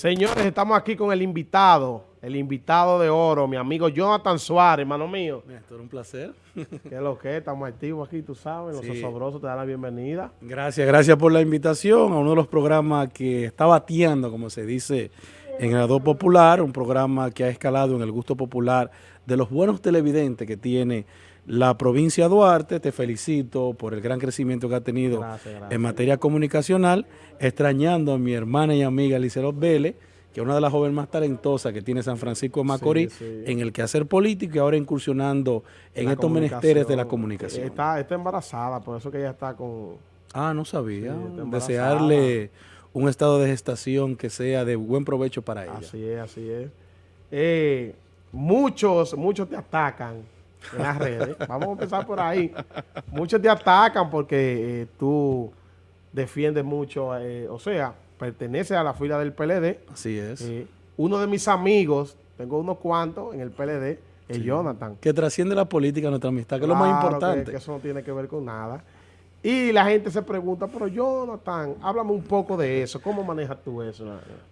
Señores, estamos aquí con el invitado, el invitado de oro, mi amigo Jonathan Suárez, hermano mío. Néstor, un placer. ¿Qué es lo que es? Estamos activos aquí, tú sabes, Sí. los osobrosos te dan la bienvenida. Gracias, gracias por la invitación a uno de los programas que está bateando, como se dice en el Ado Popular, un programa que ha escalado en el gusto popular de los buenos televidentes que tiene la provincia de Duarte. Te felicito por el gran crecimiento que ha tenido Gracias, gracias. en materia comunicacional, extrañando a mi hermana y amiga Lizelot Vélez, que es una de las jóvenes más talentosas que tiene San Francisco de Macorís, sí. en el quehacer político y ahora incursionando en La estos menesteres de la comunicación. Está, está embarazada, por eso que ella está con... Ah, no sabía. Sí. Desearle un estado de gestación que sea de buen provecho para ella. Así es, así es. Eh, muchos, muchos te atacan en las redes. Vamos a empezar por ahí. Muchos te atacan porque eh, tú defiendes mucho, eh, o sea, perteneces a la fila del PLD. Así es. Eh, uno de mis amigos, tengo unos cuantos en el PLD, es Jonathan. Que trasciende la política nuestra amistad, que es lo más importante. Que, que eso no tiene que ver con nada. Y la gente se pregunta, pero Jonathan, háblame un poco de eso. ¿Cómo manejas tú eso?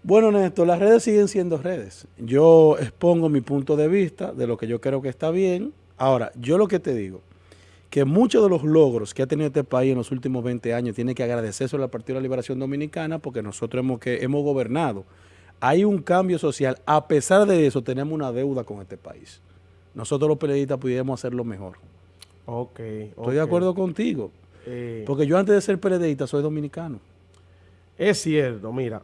Bueno, Néstor, las redes siguen siendo redes. Yo expongo mi punto de vista de lo que yo creo que está bien. Ahora, yo lo que te digo, que muchos de los logros que ha tenido este país en los últimos 20 años tiene que agradecerse al Partido de la Liberación Dominicana porque nosotros hemos, que, hemos gobernado. Hay un cambio social. A pesar de eso, tenemos una deuda con este país. Nosotros los periodistas pudiéramos hacerlo mejor. Ok. Estoy de acuerdo contigo. Eh, Porque yo antes de ser periodista soy dominicano. es cierto, mira.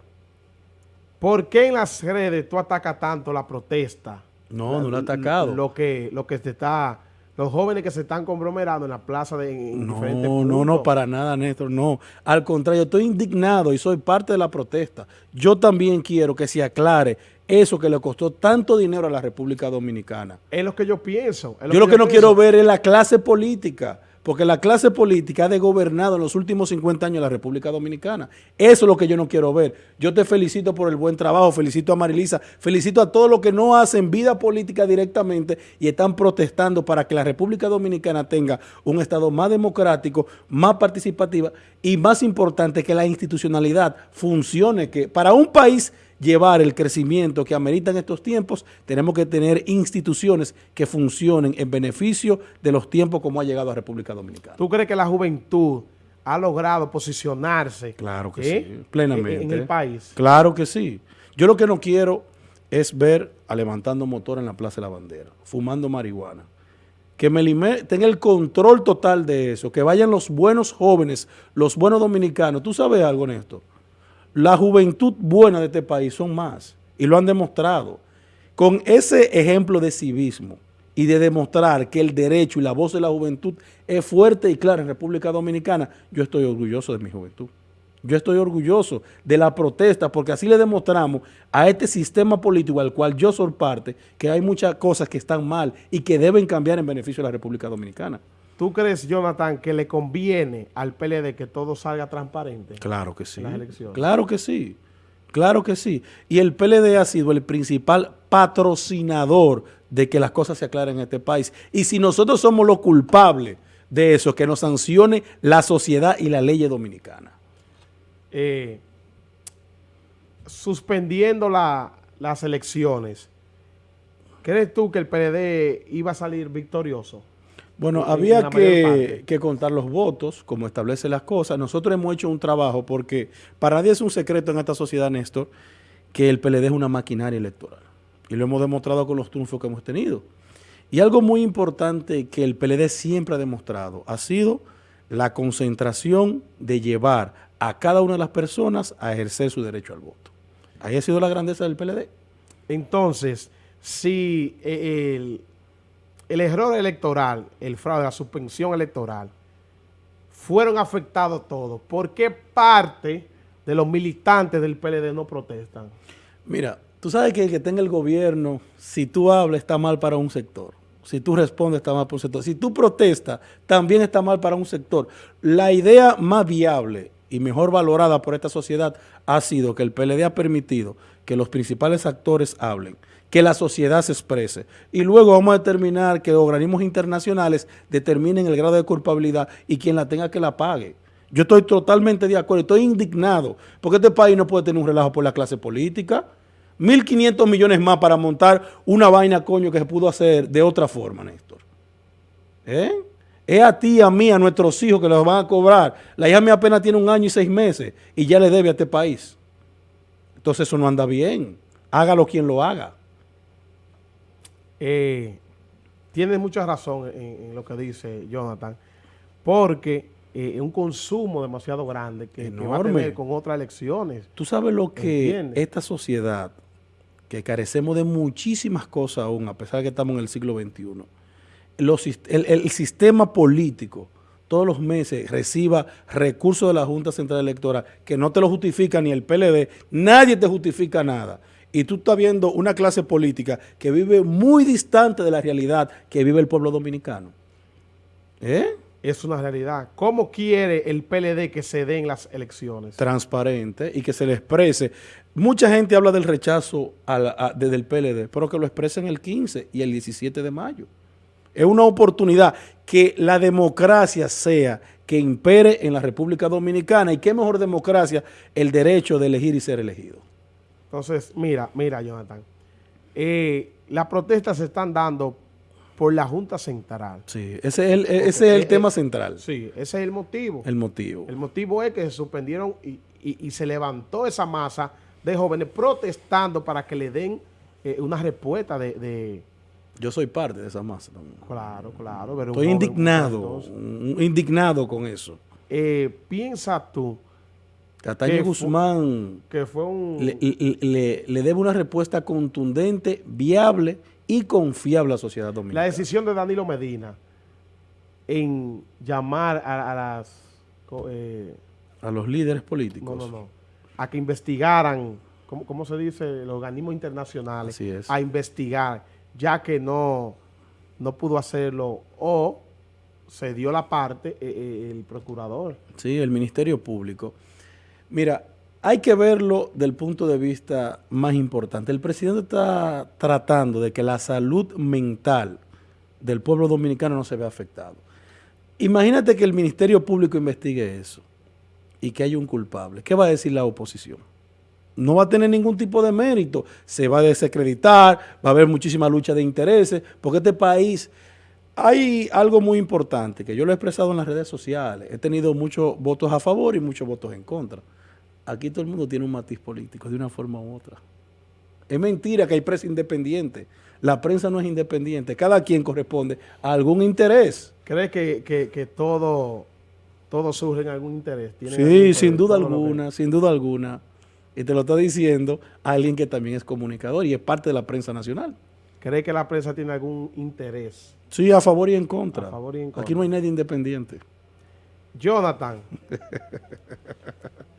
¿Por qué en las redes tú atacas tanto la protesta? No, no lo he atacado. Lo que, lo que se está... Los jóvenes que se están conglomerando en la plaza de en No, diferentes no, no, puntos. para nada, Néstor, no. Al contrario, estoy indignado y soy parte de la protesta. Yo también quiero que se aclare eso que le costó tanto dinero a la República Dominicana. Es lo que yo pienso. Yo lo que no pienso. quiero ver es la clase política, porque la clase política ha de gobernado en los últimos 50 años la República Dominicana. Eso es lo que yo no quiero ver. Yo te felicito por el buen trabajo, felicito a Marilisa, felicito a todos los que no hacen vida política directamente y están protestando para que la República Dominicana tenga un Estado más democrático, más participativa y más importante que la institucionalidad funcione, que para un país llevar el crecimiento que ameritan estos tiempos, tenemos que tener instituciones que funcionen en beneficio de los tiempos como ha llegado a República Dominicana. ¿Tú crees que la juventud ha logrado posicionarse? Claro que ¿eh? sí, plenamente. En, en el país. Claro que sí. Yo lo que no quiero es ver a levantando motor en la Plaza de la Bandera, fumando marihuana. Que Melimé tenga el control total de eso, que vayan los buenos jóvenes, los buenos dominicanos. ¿Tú sabes algo, Néstor? La juventud buena de este país son más y lo han demostrado. Con ese ejemplo de civismo y de demostrar que el derecho y la voz de la juventud es fuerte y clara en República Dominicana, yo estoy orgulloso de mi juventud. Yo estoy orgulloso de la protesta porque así le demostramos a este sistema político al cual yo soy parte que hay muchas cosas que están mal y que deben cambiar en beneficio de la República Dominicana. ¿Tú crees, Jonathan, que le conviene al PLD que todo salga transparente? Claro que sí. las elecciones. Claro que sí. Claro que sí. Y el PLD ha sido el principal patrocinador de que las cosas se aclaren en este país. Y si nosotros somos los culpables de eso, que nos sancione la sociedad y la ley dominicana. Eh, suspendiendo la- las elecciones, ¿crees tú que el PLD iba a salir victorioso? Bueno, En- en había que, que contar los votos, como establece las cosas. Nosotros hemos hecho un trabajo porque para nadie es un secreto en esta sociedad, Néstor, que el PLD es una maquinaria electoral. Y lo hemos demostrado con los triunfos que hemos tenido. Y algo muy importante que el PLD siempre ha demostrado ha sido la concentración de llevar a cada una de las personas a ejercer su derecho al voto. Ahí ha sido la grandeza del PLD. Entonces, si eh, el, el error electoral, el fraude, la suspensión electoral, fueron afectados todos, ¿por qué parte de los militantes del PLD no protestan? Mira, tú sabes que el que tenga el gobierno, si tú hablas, está mal para un sector. Si tú respondes, está mal para un sector. Si tú protestas, también está mal para un sector. La idea más viable y mejor valorada por esta sociedad ha sido que el PLD ha permitido que los principales actores hablen, que la sociedad se exprese. Y luego vamos a determinar que organismos internacionales determinen el grado de culpabilidad y quien la tenga que la pague. Yo estoy totalmente de acuerdo, estoy indignado, porque este país no puede tener un relajo por la clase política. 1.500 millones más para montar una vaina, coño, que se pudo hacer de otra forma, Néstor. ¿Eh? Es a ti, a mí, a nuestros hijos que los van a cobrar. La hija mía apenas tiene un año y seis meses y ya le debe a este país. Entonces eso no anda bien. Hágalo quien lo haga. Eh, tiene mucha razón en, lo que dice Jonathan, porque eh, un consumo demasiado grande que, va a tener con otras elecciones. Tú sabes lo que esta sociedad, que carecemos de muchísimas cosas aún, a pesar de que estamos en el siglo XXI, el, sistema político todos los meses reciba recursos de la Junta Central Electoral que no te lo justifica ni el PLD, nadie te justifica nada. Y tú estás viendo una clase política que vive muy distante de la realidad que vive el pueblo dominicano. ¿Eh? Es una realidad. ¿Cómo quiere el PLD que se den las elecciones? Transparente y que se le exprese. Mucha gente habla del rechazo desde el PLD, pero que lo expresen el 15 y el 17 de mayo. Es una oportunidad que la democracia sea que impere en la República Dominicana. ¿Y qué mejor democracia? El derecho de elegir y ser elegido. Entonces, mira, mira, Jonathan. Eh, las protestas se están dando por la Junta Central. Sí, ese es el, ese es el tema central. Sí, ese es el motivo. El motivo. El motivo es que se suspendieron y, se levantó esa masa de jóvenes protestando para que le den eh, una respuesta de yo soy parte de esa masa Claro, claro. Estoy indignado, indignado con eso. Eh, piensa tú. Cataño Guzmán que fue un... le, debe una respuesta contundente, viable y confiable a la sociedad dominicana. La decisión de Danilo Medina en llamar a, las... Eh, a los líderes políticos. No, no, no. A que investigaran, ¿cómo, cómo se dice? Los organismos internacionales. Así es. A investigar ya que no, no pudo hacerlo o se dio la parte eh, eh, el procurador. Sí, el Ministerio Público. Mira, hay que verlo del punto de vista más importante. El presidente está tratando de que la salud mental del pueblo dominicano no se vea afectado. Imagínate que el Ministerio Público investigue eso y que haya un culpable. ¿Qué va a decir la oposición? no va a tener ningún tipo de mérito, se va a desacreditar, va a haber muchísima lucha de intereses, porque este país, hay algo muy importante que yo lo he expresado en las redes sociales, he tenido muchos votos a favor y muchos votos en contra. Aquí todo el mundo tiene un matiz político de una forma u otra. Es mentira que hay prensa independiente. La prensa no es independiente. Cada quien corresponde a algún interés. ¿Crees que, todo, todo surge en algún interés? Sí, sin duda alguna, sin duda alguna. Y te lo está diciendo alguien que también es comunicador y es parte de la prensa nacional. ¿Cree que la prensa tiene algún interés? Sí, a favor y en contra. A favor y en contra. Aquí no hay nadie independiente. Jonathan.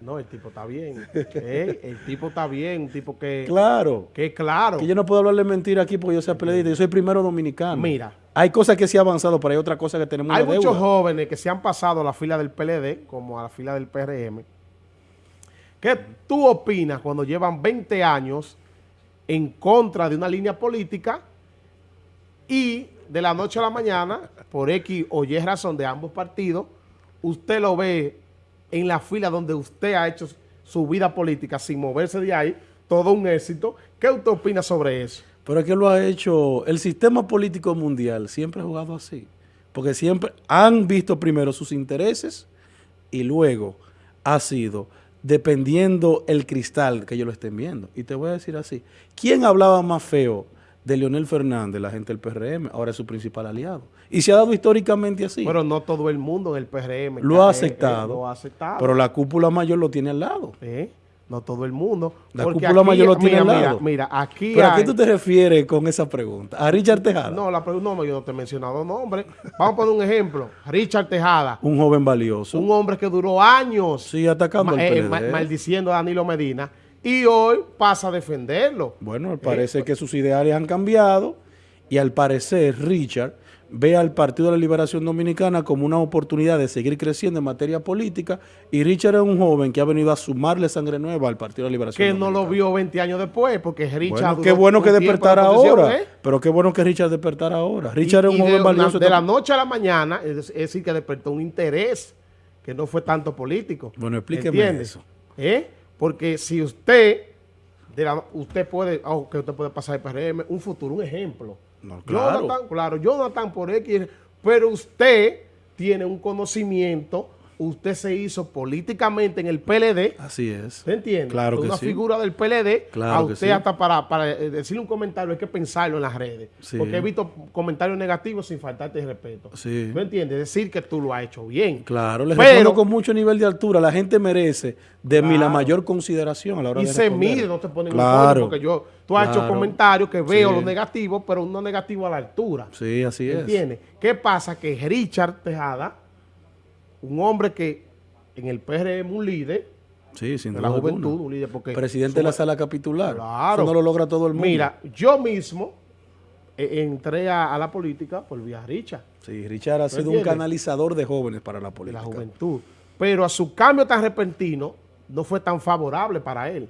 no, el tipo está bien. ¿eh? El tipo está bien, un tipo que... Claro. Que claro. Que yo no puedo hablarle mentira aquí porque yo sea periodista. Yo soy primero dominicano. Mira. Hay cosas que se han avanzado, pero hay otras cosas que tenemos Hay muchos jóvenes que se han pasado a la fila del PLD, como a la fila del PRM, ¿Qué tú opinas cuando llevan 20 años en contra de una línea política y de la noche a la mañana, por X o Y razón de ambos partidos, usted lo ve en la fila donde usted ha hecho su vida política sin moverse de ahí, todo un éxito. ¿Qué usted opina sobre eso? Pero es que lo ha hecho, el sistema político mundial siempre ha jugado así, porque siempre han visto primero sus intereses y luego ha sido dependiendo el cristal que ellos lo estén viendo. Y te voy a decir así, ¿quién hablaba más feo de Leonel Fernández, la gente del PRM? Ahora es su principal aliado. Y se ha dado históricamente así. Pero no todo el mundo en el PRM. Lo ha aceptado. lo ha aceptado. Pero la cúpula mayor lo tiene al lado. ¿Eh? No todo el mundo. La cúpula mayor lo tiene mira, al lado. Mira, aquí ¿Pero a qué tú te refieres con esa pregunta? ¿A Richard Tejada? No, la pregunta no, yo no te he mencionado nombre. Vamos a poner un ejemplo. Richard Tejada. Un joven valioso. Un hombre que duró años. Sí, atacando al eh, maldiciendo a Danilo Medina. Y hoy pasa a defenderlo. Bueno, parece eh, que sus ideales han cambiado. Y al parecer, Richard ve al Partido de la Liberación Dominicana como una oportunidad de seguir creciendo en materia política y Richard es un joven que ha venido a sumarle sangre nueva al Partido de la Liberación Que no lo vio 20 años después, porque Richard... Bueno, qué bueno que despertara ahora, ¿eh? pero qué bueno que Richard despertara ahora. Richard es un joven valioso. De la noche a la mañana, es, decir, que despertó un interés que no fue tanto político. Bueno, explíqueme eso. ¿Eh? Porque si usted, usted puede, aunque usted puede pasar el PRM, un futuro, un ejemplo. No, claro. Jonathan, claro, Jonathan por X, pero usted tiene un conocimiento usted se hizo políticamente en el PLD. Así es. ¿Se entiende? Claro que Una sí. figura del PLD. Claro a usted que sí. hasta para, para eh, decirle un comentario hay que pensarlo en las redes. Sí. Porque he visto comentarios negativos sin faltarte el respeto. Sí. ¿Me entiendes? Decir que tú lo has hecho bien. Claro, Pero- respondo con mucho nivel de altura. La gente merece de mí la mayor consideración a la hora Y de se responder. mide, no te ponen Claro. un porque yo, tú has hecho comentarios que veo Sí. los negativos, pero no negativos a la altura. Sí, así es. ¿Entiendes? ¿Qué pasa? Que Richard Tejada, un hombre que en el PRM un líder Sí, sin de la alguna. juventud, un líder porque... Presidente de la sala capitular. Claro. Eso no lo logra todo el mundo. Mira, yo mismo eh, entré a, a la política por vía Richard, Sí, Richard ha sido un canalizador de jóvenes para la de política. la juventud. Pero a su cambio tan repentino no fue tan favorable para él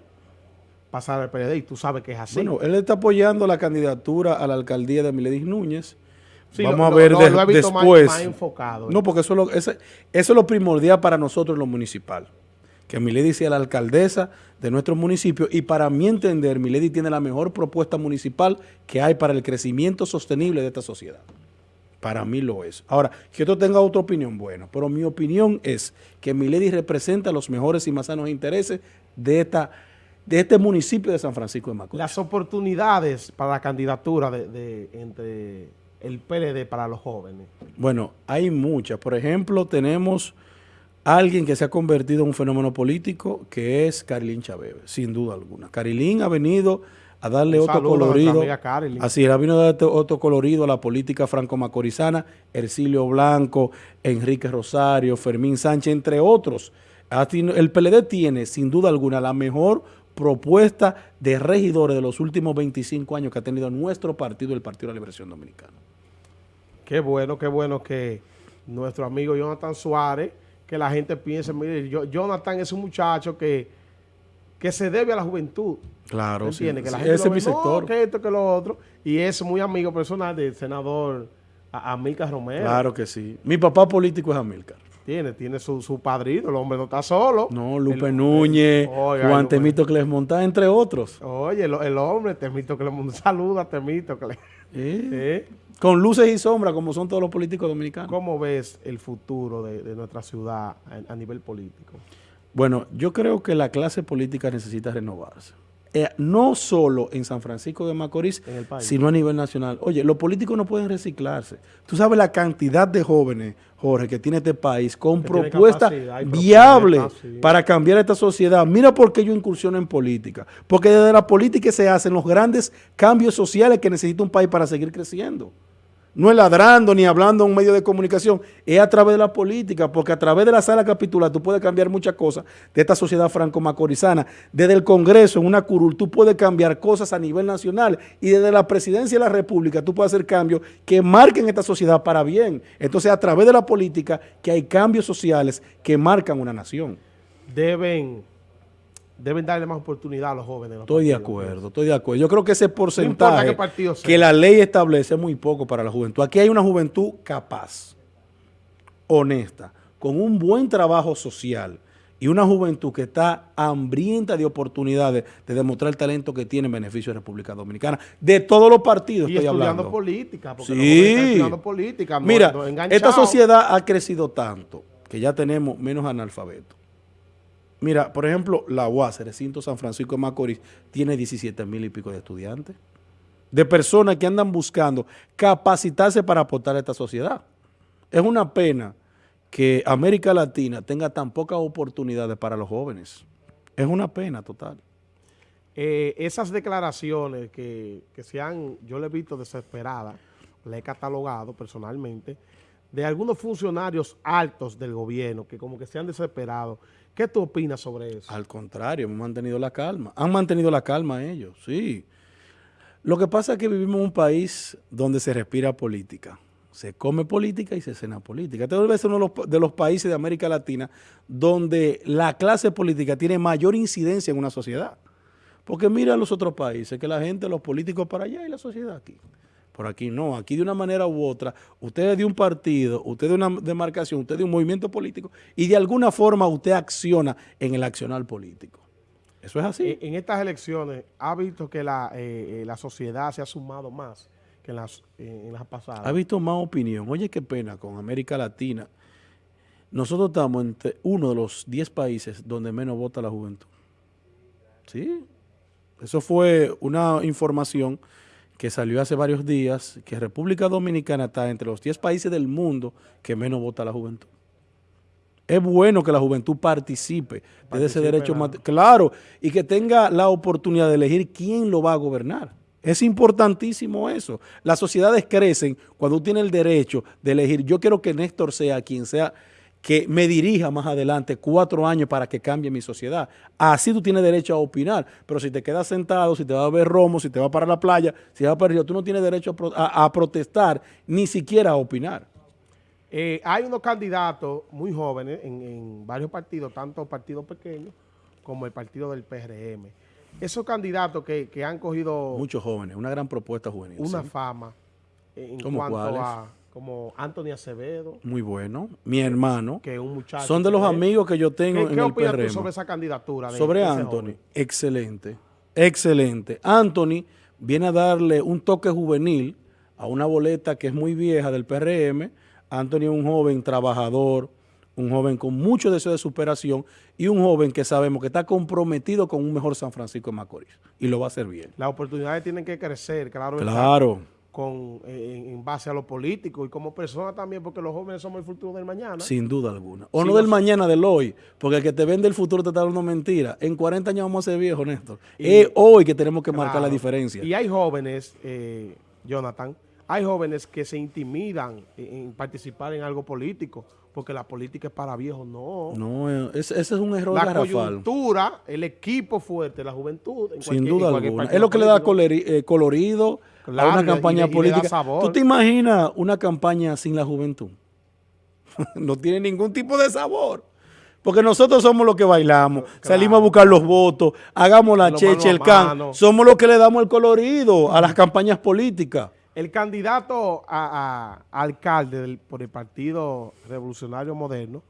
pasar al PLD y tú sabes que es así. Bueno, él está apoyando la candidatura a la alcaldía de Miledis Núñez. Sí, Vamos lo- a ver lo- lo más- después. más enfocado. No, porque eso es, eso es lo primordial para nosotros lo municipal. Que Milady sea la alcaldesa de nuestro municipio y para mi entender, Milady tiene la mejor propuesta municipal que hay para el crecimiento sostenible de esta sociedad. Para mí lo es. Ahora, que otro tenga otra opinión, bueno, pero mi opinión es que Milady representa los mejores y más sanos intereses de, esta, de este municipio de San Francisco de Macorís. Las oportunidades para la candidatura de, de- entre el PLD para los jóvenes. Bueno, hay muchas. Por ejemplo, tenemos alguien que se ha convertido en un fenómeno político, que es Carilín Chabebe, sin duda alguna. Carilín ha venido a darle Un otro a colorido. Carilín. Así, ha venido a darle otro colorido a la política franco-macorizana, Ercilio Blanco, Enrique Rosario, Fermín Sánchez, entre otros. El PLD tiene, sin duda alguna, la mejor propuesta de regidores de los últimos 25 años que ha tenido nuestro partido, el Partido de la Liberación Dominicana. Qué bueno, qué bueno que nuestro amigo Jonathan Suárez, que la gente piense, mire, yo- Jonathan es un muchacho que, que se debe a la juventud. Claro, sí. Que la gente ese es ve, mi "No, sector. que esto, que lo otro. Y es muy amigo personal del senador A- Amílcar Romero. Claro que sí. Mi papá político es Amílcar. Tiene, tiene su, su padrino, el hombre no está solo. No, Lupe El- Núñez, Oiga, Juan Lupe. Temito Clesmontá, entre otros. Oye, el, el hombre, Temito, que le un saludo a Temito. Que le- Eh, ¿Eh? Con luces y sombras, como son todos los políticos dominicanos. ¿Cómo ves el futuro de, de nuestra ciudad a, a nivel político? Bueno, yo creo que la clase política necesita renovarse. Eh, no solo en San Francisco de Macorís, sino a nivel nacional. Oye, los políticos no pueden reciclarse. Tú sabes la cantidad de jóvenes, Jorge, que tiene este país con propuestas viables para cambiar esta sociedad. Mira por qué yo incursiono en política. Porque desde la política se hacen los grandes cambios sociales que necesita un país para seguir creciendo. No es ladrando ni hablando en un medio de comunicación, es a través de la política, porque a través de la sala capitular tú puedes cambiar muchas cosas de esta sociedad franco-macorizana. Desde el Congreso, en una curul, tú puedes cambiar cosas a nivel nacional y desde la presidencia de la República tú puedes hacer cambios que marquen esta sociedad para bien. Entonces, a través de la política que hay cambios sociales que marcan una nación. Deben, deben darle más oportunidad a los jóvenes. los Estoy de partidos. acuerdo, estoy de acuerdo. Yo creo que ese porcentaje que la ley establece es muy poco para la juventud. Aquí hay una juventud capaz, honesta, con un buen trabajo social y una juventud que está hambrienta de oportunidades de demostrar el talento que tiene en beneficio de República Dominicana. De todos los partidos Y estoy estudiando hablando. política. Porque Sí. estudiando política. Mira, no esta sociedad ha crecido tanto que ya tenemos menos analfabetos. Mira, por ejemplo, la UAS, recinto San Francisco de Macorís, tiene 17 mil y pico de estudiantes, de personas que andan buscando capacitarse para aportar a esta sociedad. Es una pena que América Latina tenga tan pocas oportunidades para los jóvenes. Es una pena total. Eh, esas declaraciones que, que se han, yo le he visto desesperadas, le he catalogado personalmente, de algunos funcionarios altos del gobierno que como que se han desesperado. ¿Qué tú opinas sobre eso? Al contrario, hemos mantenido la calma. Han mantenido la calma ellos, sí. Lo que pasa es que vivimos en un país donde se respira política. Se come política y se cena política. Este debe ser uno de los, de los países de América Latina donde la clase política tiene mayor incidencia en una sociedad. Porque mira los otros países, que la gente, los políticos para allá y la sociedad aquí. Por aquí no, aquí de una manera u otra, usted es de un partido, usted de una demarcación, usted de un movimiento político y de alguna forma usted acciona en el accionar político. Eso es así. En, estas elecciones, ¿ha visto que la, eh, eh, la sociedad se ha sumado más que en las, en las pasadas? Ha visto más opinión. Oye, qué pena con América Latina. Nosotros estamos entre uno de los 10 países donde menos vota la juventud. Sí, eso fue una información que salió hace varios días, que República Dominicana está entre los 10 países del mundo que menos vota la juventud. Es bueno que la juventud participe, de ese derecho, claro, y que tenga la oportunidad de elegir quién lo va a gobernar. Es importantísimo eso. Las sociedades crecen cuando tiene el derecho de elegir. Yo quiero que Néstor sea quien sea que me dirija más adelante cuatro años para que cambie mi sociedad. Así tú tienes derecho a opinar, pero si te quedas sentado, si te vas a ver romo, si te vas para la playa, si vas para el río, tú no tienes derecho a, protestar, ni siquiera a opinar. Eh, hay unos candidatos muy jóvenes en, varios partidos, tanto partidos pequeños como el partido del PRM. Esos candidatos que, han cogido... Muchos jóvenes, una gran propuesta juvenil. Una fama en cuanto a como Anthony Acevedo. Muy bueno. Mi hermano. Que un muchacho. Son de los amigos que yo tengo ¿Qué, en el PRM. Tú sobre esa candidatura? sobre Anthony. Excelente. Excelente. Anthony viene a darle un toque juvenil a una boleta que es muy vieja del PRM. Anthony es un joven trabajador, un joven con mucho deseo de superación y un joven que sabemos que está comprometido con un mejor San Francisco de Macorís y lo va a hacer bien. Las oportunidades tienen que crecer, claro. Claro con, eh, en, base a lo político y como persona también, porque los jóvenes somos el futuro del mañana. Sin duda alguna. O no del mañana, del hoy, porque el que te vende el futuro te está dando mentira. En 40 años vamos a ser viejos, Néstor. es hoy que tenemos que marcar la diferencia. Y hay jóvenes, eh, Jonathan, hay jóvenes que se intimidan en, participar en algo político, porque la política es para viejos, no. No, eh, ese, es un error La coyuntura, el equipo fuerte, la juventud. Sin duda alguna. Es lo que le da colorido una campaña política. ¿Tú te imaginas una campaña sin la juventud? no tiene ningún tipo de sabor. Porque nosotros somos los que bailamos, salimos a buscar los votos, hagamos la cheche, el can. Somos los que le damos el colorido a las campañas políticas. El candidato a, alcalde por el Partido Revolucionario Moderno,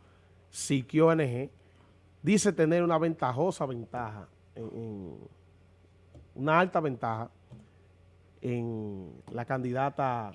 Siquio NG, dice tener una ventajosa ventaja, una alta ventaja en la candidata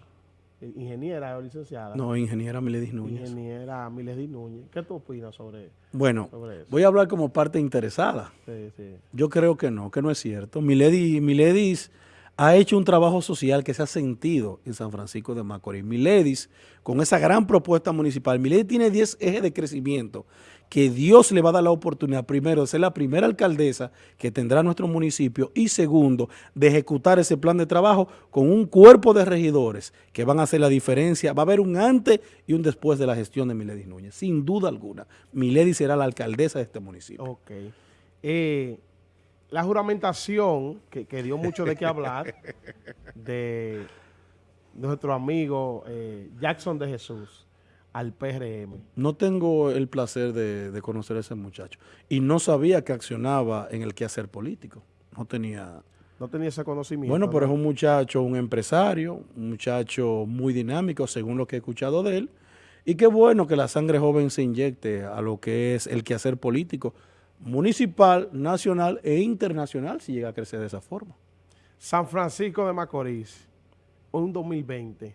eh, ingeniera o licenciada. No, ingeniera Miledis Núñez. Ingeniera Miledis Núñez. ¿Qué tú opinas sobre, bueno, voy a hablar como parte interesada. Sí, sí. Yo creo que no, que no es cierto. Miledis, Miledis ha hecho un trabajo social que se ha sentido en San Francisco de Macorís. Miledis, con esa gran propuesta municipal, Miledis tiene 10 ejes de crecimiento que Dios le va a dar la oportunidad, primero, de ser la primera alcaldesa que tendrá nuestro municipio y segundo, de ejecutar ese plan de trabajo con un cuerpo de regidores que van a hacer la diferencia. Va a haber un antes y un después de la gestión de Miledis Núñez, sin duda alguna. Miledis será la alcaldesa de este municipio. Ok. Eh, la juramentación, que, dio mucho de qué hablar, de nuestro amigo eh, Jackson de Jesús al PRM. No tengo el placer de, conocer a ese muchacho. Y no sabía que accionaba en el quehacer político. No tenía... No tenía ese conocimiento. Bueno, pero es un muchacho, un empresario, un muchacho muy dinámico, según lo que he escuchado de él. Y qué bueno que la sangre joven se inyecte a lo que es el quehacer político municipal, nacional e internacional si llega a crecer de esa forma. San Francisco de Macorís, un 2020,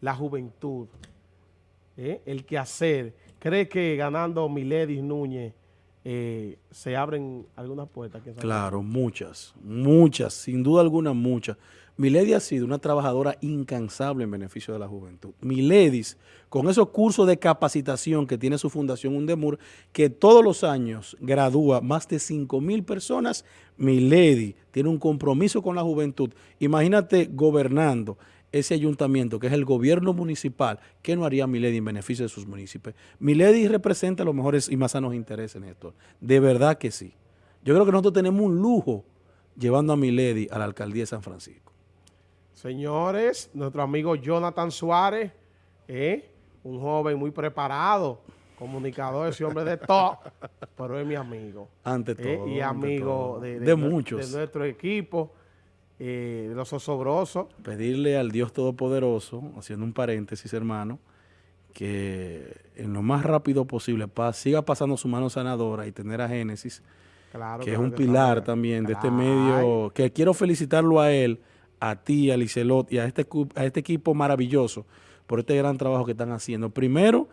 la juventud, ¿eh? el quehacer, ¿cree que ganando Miledis Núñez eh, se abren algunas puertas? Claro, muchas, muchas, sin duda alguna muchas. Milady ha sido una trabajadora incansable en beneficio de la juventud. Miledis, con esos cursos de capacitación que tiene su fundación Undemur, que todos los años gradúa más de 5 mil personas, Milady tiene un compromiso con la juventud. Imagínate gobernando ese ayuntamiento, que es el gobierno municipal, ¿qué no haría Milady en beneficio de sus municipios? Milady representa los mejores y más sanos intereses en esto. De verdad que sí. Yo creo que nosotros tenemos un lujo llevando a Milady a la alcaldía de San Francisco. Señores, nuestro amigo Jonathan Suárez, ¿eh? un joven muy preparado, comunicador, ese hombre de todo, pero es mi amigo. Ante ¿eh? todo. y amigo De, de, muchos. De nuestro equipo. eh, de los osobrosos. Pedirle al Dios Todopoderoso, haciendo un paréntesis, hermano, que en lo más rápido posible pa siga pasando su mano sanadora y tener a Génesis, Claro, que es un pilar también de este medio, que quiero felicitarlo a él, a ti, a Licelot y a este, a este equipo maravilloso por este gran trabajo que están haciendo. Primero,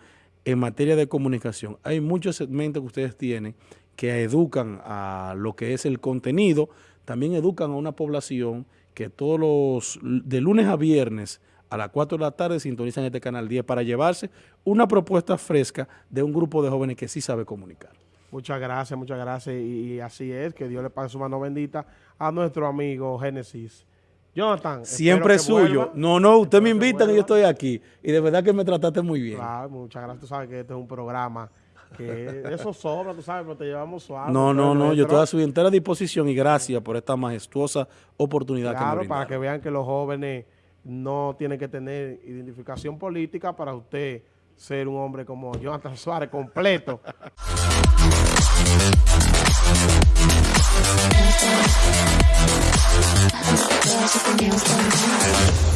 en materia de comunicación, hay muchos segmentos que ustedes tienen que educan a lo que es el contenido, también educan a una población que todos los, de lunes a viernes a las 4 de la tarde sintonizan este canal 10 para llevarse una propuesta fresca de un grupo de jóvenes que sí sabe comunicar. Muchas gracias, muchas gracias. Y así es, que Dios le pague su mano bendita a nuestro amigo Génesis. Jonathan. Siempre es suyo. vuelva. No, no, usted Espero me que invita y yo estoy aquí. Y de verdad que me trataste muy bien. Claro, muchas gracias. Tú sabes que este es un programa que eso sobra, tú sabes, pero te llevamos suave. No, no, no, yo estoy a su entera disposición y gracias por esta majestuosa oportunidad que me Claro, brindaron. para que vean que los jóvenes no tienen que tener identificación política para usted ser un hombre como Jonathan Suárez completo. There's something else